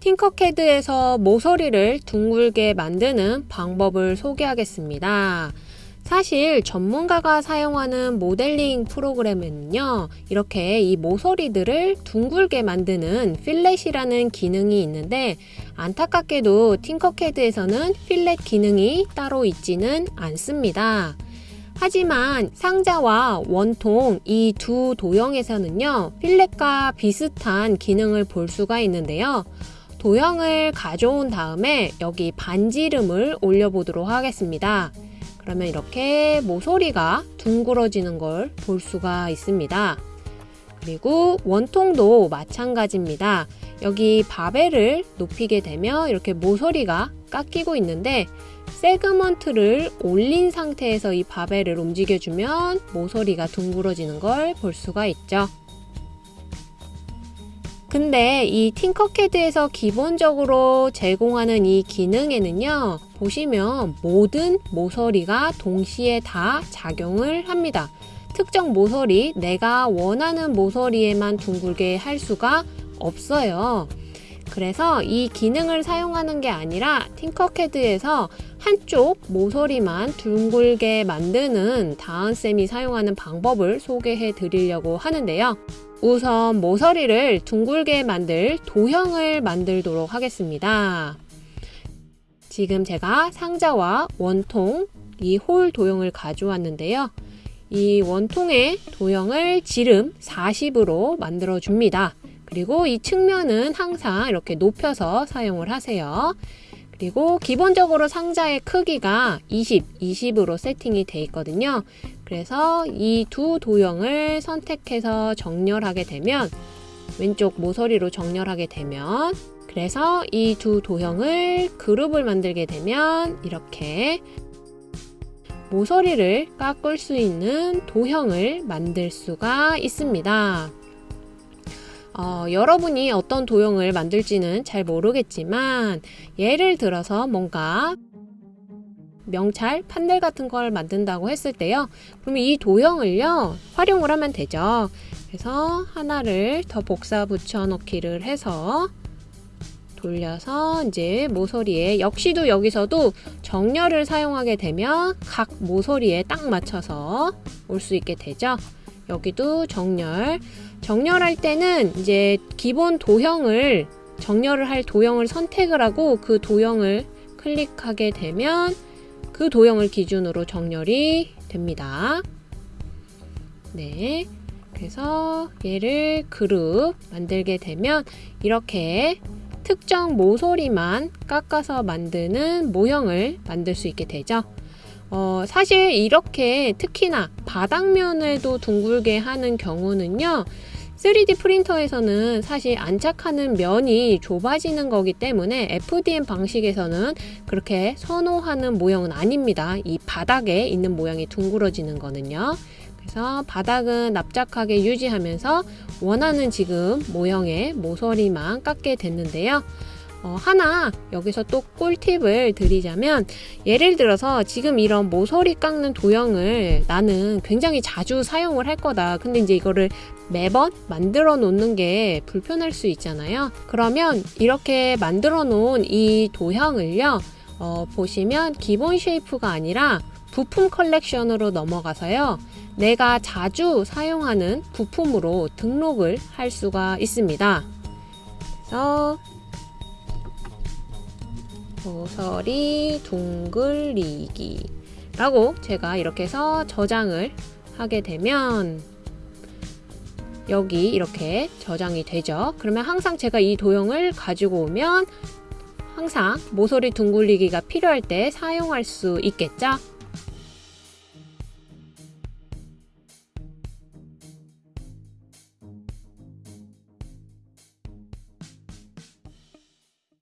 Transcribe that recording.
팅커캐드에서 모서리를 둥글게 만드는 방법을 소개하겠습니다. 사실 전문가가 사용하는 모델링 프로그램에는요 이렇게 이 모서리들을 둥글게 만드는 필렛이라는 기능이 있는데 안타깝게도 팅커캐드에서는 필렛 기능이 따로 있지는 않습니다 하지만 상자와 원통 이 두 도형에서는요 필렛과 비슷한 기능을 볼 수가 있는데요 도형을 가져온 다음에 여기 반지름을 올려보도록 하겠습니다. 그러면 이렇게 모서리가 둥그러지는 걸 볼 수가 있습니다. 그리고 원통도 마찬가지입니다. 여기 바벨을 높이게 되면 이렇게 모서리가 깎이고 있는데 세그먼트를 올린 상태에서 이 바벨을 움직여주면 모서리가 둥그러지는 걸 볼 수가 있죠. 근데 이 팅커캐드에서 기본적으로 제공하는 이 기능에는요 보시면 모든 모서리가 동시에 다 작용을 합니다 특정 모서리 내가 원하는 모서리에만 둥글게 할 수가 없어요 그래서 이 기능을 사용하는 게 아니라 팅커캐드에서 한쪽 모서리만 둥글게 만드는 다은쌤이 사용하는 방법을 소개해 드리려고 하는데요. 우선 모서리를 둥글게 만들 도형을 만들도록 하겠습니다. 지금 제가 상자와 원통 이 홀 도형을 가져왔는데요. 이 원통의 도형을 지름 40으로 만들어 줍니다. 그리고 이 측면은 항상 이렇게 높여서 사용을 하세요. 그리고 기본적으로 상자의 크기가 20, 20으로 세팅이 돼 있거든요. 그래서 이 두 도형을 선택해서 정렬하게 되면 왼쪽 모서리로 정렬하게 되면 그래서 이 두 도형을 그룹을 만들게 되면 이렇게 모서리를 깎을 수 있는 도형을 만들 수가 있습니다. 어, 여러분이 어떤 도형을 만들지는 잘 모르겠지만 예를 들어서 뭔가 명찰, 판넬 같은 걸 만든다고 했을 때요. 그러면 이 도형을요, 활용을 하면 되죠. 그래서 하나를 더 복사 붙여 넣기를 해서 돌려서 이제 모서리에 역시도 여기서도 정렬을 사용하게 되면 각 모서리에 딱 맞춰서 올 수 있게 되죠. 여기도 정렬. 정렬할 때는 이제 기본 도형을 정렬을 할 도형을 선택을 하고 그 도형을 클릭하게 되면 그 도형을 기준으로 정렬이 됩니다. 네. 그래서 얘를 그룹 만들게 되면 이렇게 특정 모서리만 깎아서 만드는 모형을 만들 수 있게 되죠. 어, 사실 이렇게 특히나 바닥면에도 둥글게 하는 경우는요 3D 프린터에서는 사실 안착하는 면이 좁아지는 거기 때문에 FDM 방식에서는 그렇게 선호하는 모형은 아닙니다. 이 바닥에 있는 모양이 둥그러지는 거는요. 그래서 바닥은 납작하게 유지하면서 원하는 지금 모형의 모서리만 깎게 됐는데요 어, 하나 여기서 또 꿀팁을 드리자면 예를 들어서 지금 이런 모서리 깎는 도형을 나는 굉장히 자주 사용을 할 거다. 근데 이제 이거를 매번 만들어 놓는 게 불편할 수 있잖아요. 그러면 이렇게 만들어 놓은 이 도형을요 어, 보시면 기본 shape가 아니라 부품 컬렉션으로 넘어가서요 내가 자주 사용하는 부품으로 등록을 할 수가 있습니다. 그래서 모서리 둥글리기 라고 제가 이렇게 해서 저장을 하게 되면 여기 이렇게 저장이 되죠. 그러면 항상 제가 이 도형을 가지고 오면 항상 모서리 둥글리기가 필요할 때 사용할 수 있겠죠